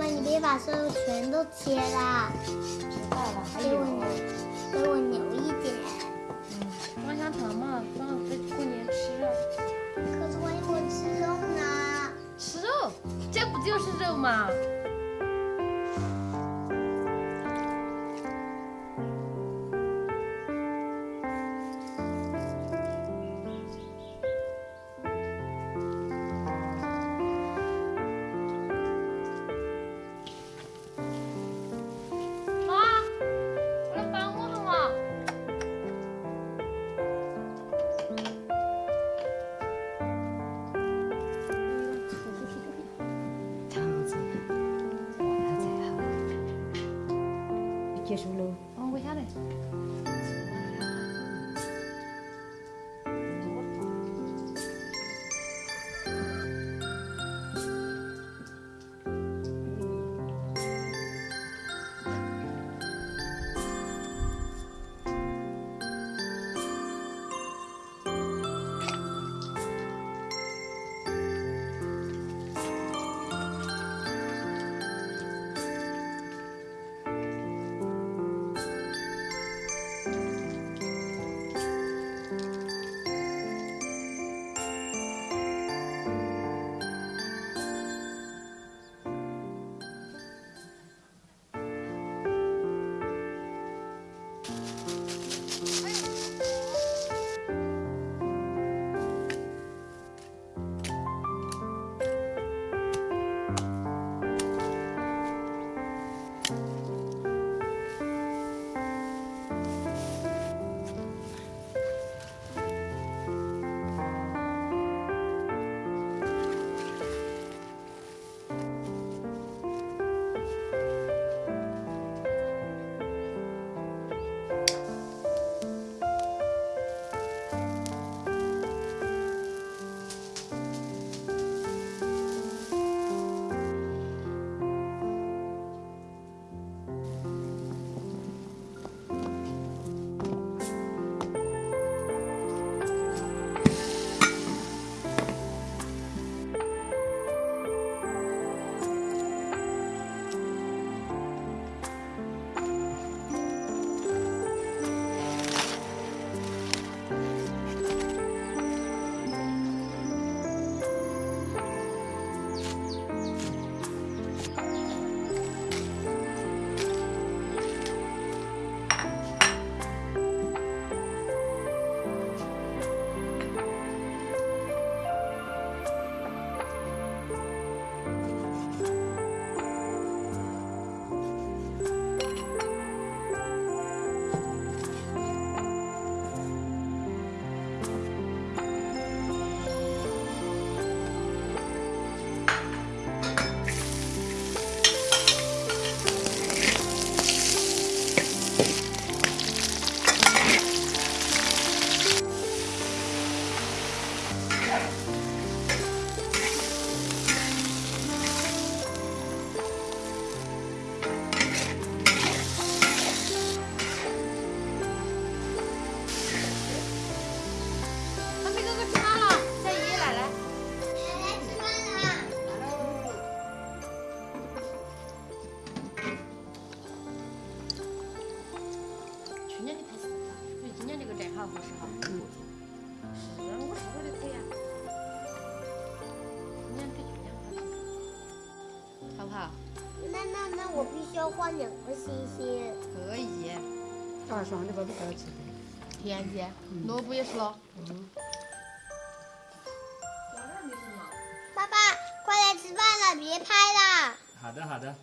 妈，你别把所有全都切了，知道了，还给我有，留，给我留一点。嗯，方香糖嘛，放在过年吃啊。可是万一我吃肉呢？吃肉，这不就是肉吗？ ဖြစ်ရှုလို့အော်ဝေထားတယ် 好好，好不好？那那那我必须要换两个星星。可以。大双的吧，不好吃。田姐，萝卜也是咯。爸爸，快来吃饭了，别拍了。好的好的。